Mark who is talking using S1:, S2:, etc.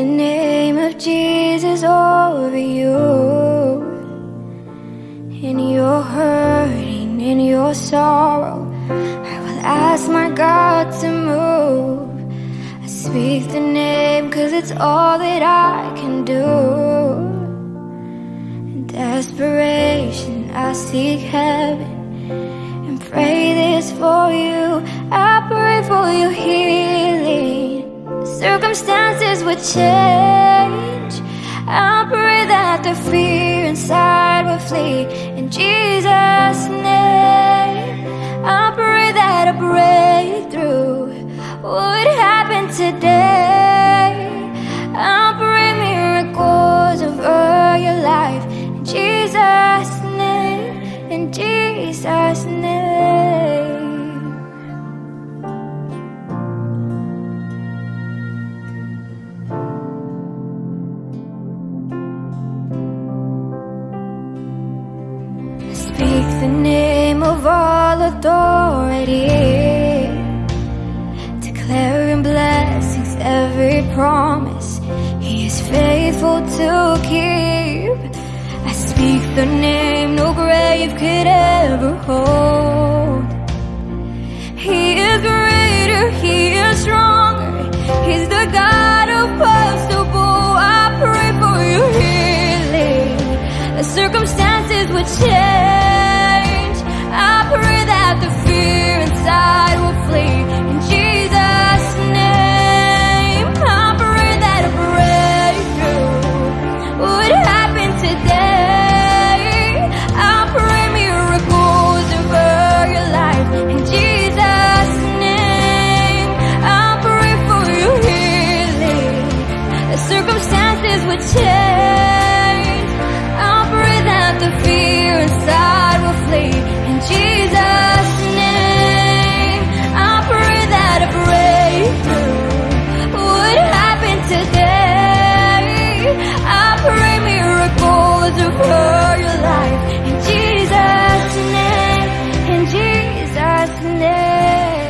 S1: the name of Jesus over you. In your hurting, in your sorrow, I will ask my God to move. I speak the name cause it's all that I can do. In desperation, I seek heaven and pray this for you. I pray for your healing. Circumstances would change. I pray that the fear inside will flee in Jesus' name. I pray that a breakthrough would happen today. Authority, declaring blessings, every promise He is faithful to keep. I speak the name no grave could ever hold. last name